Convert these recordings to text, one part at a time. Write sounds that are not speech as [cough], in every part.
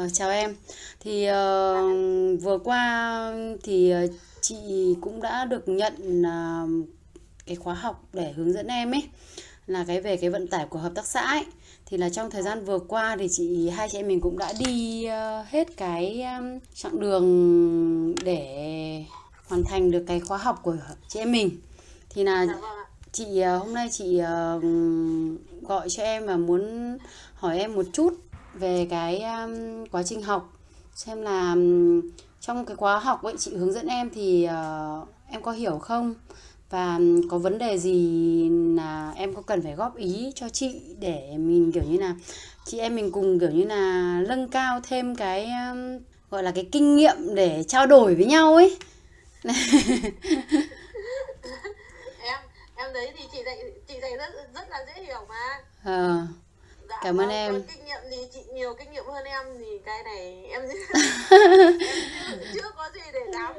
Ờ, chào em. Thì ờ, vừa qua thì ờ, chị cũng đã được nhận ờ, cái khóa học để hướng dẫn em ấy là cái về cái vận tải của hợp tác xã ấy. Thì là trong thời gian vừa qua thì chị hai chị em mình cũng đã đi ờ, hết cái um, chặng đường để hoàn thành được cái khóa học của chị em mình. Thì là Dạ vâng chị ờ, hôm nay chị ờ, gọi cho em và muốn hỏi em một chút về cái um, quá trình học. Xem là um, trong cái khóa học ấy chị hướng dẫn em thì ờ, em có hiểu không? Và um, có vấn đề gì là em có cần phải góp ý cho chị để mình kiểu như là chị em mình cùng kiểu như là nâng cao thêm cái um, gọi là cái kinh nghiệm để trao đổi với nhau ấy. [laughs] Em em thấy thì chị dạy chị dạy rất rất là dễ hiểu mà. Ờ, Dạ cảm ơn vâng, em kinh nghiệm thì chị nhiều kinh nghiệm hơn em thì cái này em [laughs] em chưa, chưa có gì để dám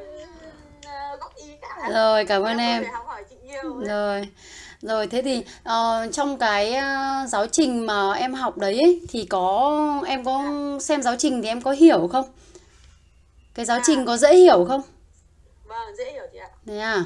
ờ, góp ý cả. rồi cảm ơn Em em học hỏi chị nhiều. Rồi, rồi thế thì ờ, trong cái ờ, giáo trình mà em học đấy ấy, thì có em có xem giáo trình thì em có hiểu không? Cái giáo trình có dễ hiểu không? Vâng, dễ hiểu chị ạ. Thế à?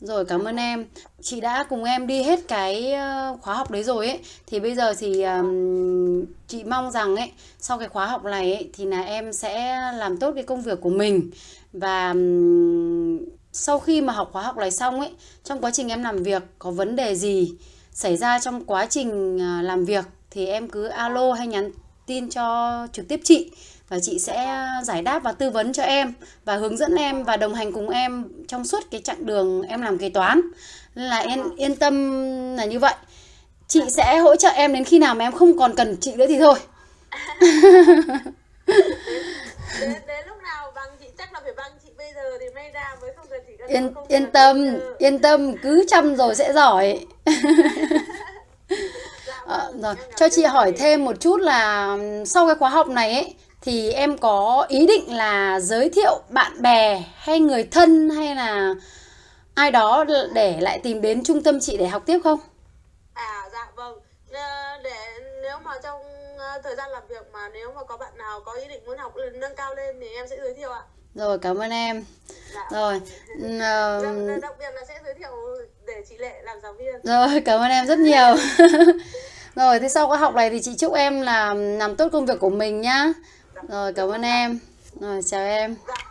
Rồi cảm ơn em. Chị đã cùng em đi hết cái ờ, khóa học đấy rồi ấy. Thì bây giờ thì um, chị mong rằng ấy sau cái khóa học này ấy thì là em sẽ làm tốt cái công việc của mình và um, sau khi mà học khóa học này xong ấy, trong quá trình em làm việc có vấn đề gì xảy ra trong quá trình ờ, làm việc thì em cứ alo hay nhắn tin cho trực tiếp chị và chị sẽ giải đáp và tư vấn cho em và hướng dẫn em và đồng hành cùng em trong suốt cái chặng đường em làm kế toán. Nên là em yên tâm là như vậy. Chị sẽ hỗ trợ em đến khi nào mà em không còn cần chị nữa thì thôi. [laughs] Đến, đến lúc nào bằng chị chắc là phải bằng chị bây giờ thì may ra mới không cần chị yên yên tâm yên tâm cứ chăm rồi sẽ giỏi [laughs] Ờ, rồi cho chị hỏi thêm một chút là sau cái khóa học này ấy thì em có ý định là giới thiệu bạn bè hay người thân hay là ai đó để lại tìm đến trung tâm chị để học tiếp không? À dạ vâng. Ờ, Để nếu mà trong ờ, thời gian làm việc mà nếu mà có bạn nào có ý định muốn học nâng cao lên thì em sẽ giới thiệu ạ. Rồi cảm ơn em. Dạ. Rồi. [laughs] đặc biệt là sẽ giới thiệu để chị Lệ làm giáo viên. Rồi cảm ơn em rất nhiều. [laughs] Rồi, thế sau khóa học này thì chị chúc em là làm tốt công việc của mình nhá. Rồi, cảm ơn em. Rồi, chào em. Dạ